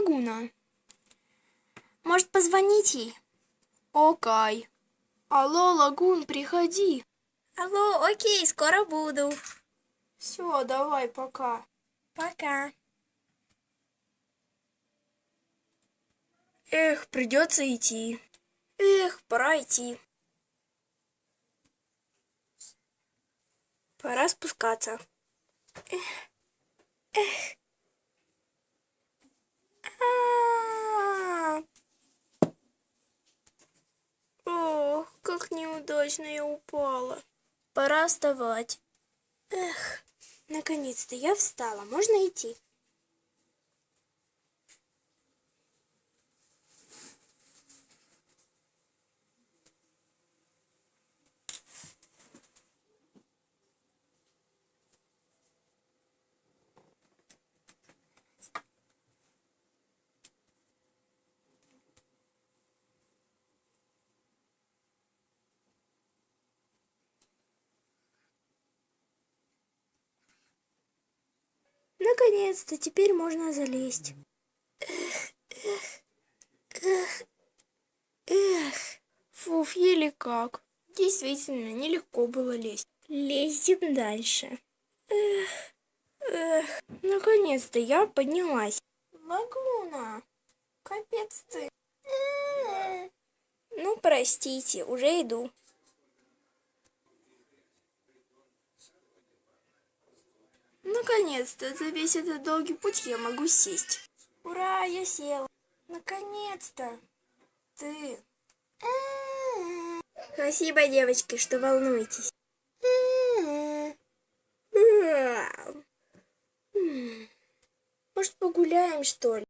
Лагуна. Может, позвонить ей? Окей. Алло, Лагун, приходи. Алло, окей, скоро буду. Все, давай, пока. Пока. Эх, придется идти. Эх, пора идти. Пора спускаться. Эх. Эх. Неудачно я упала. Пора вставать. Эх, наконец-то я встала. Можно идти? Наконец-то, теперь можно залезть. Эх, эх, эх, эх. Фуф, еле как. Действительно, нелегко было лезть. Лезем дальше. Эх, эх. Наконец-то я поднялась. Лагуна, капец ты. Ну, простите, уже иду. Наконец-то, за весь этот долгий путь я могу сесть. Ура, я села. Наконец-то. Ты. Спасибо, девочки, что волнуетесь. Может, погуляем, что ли?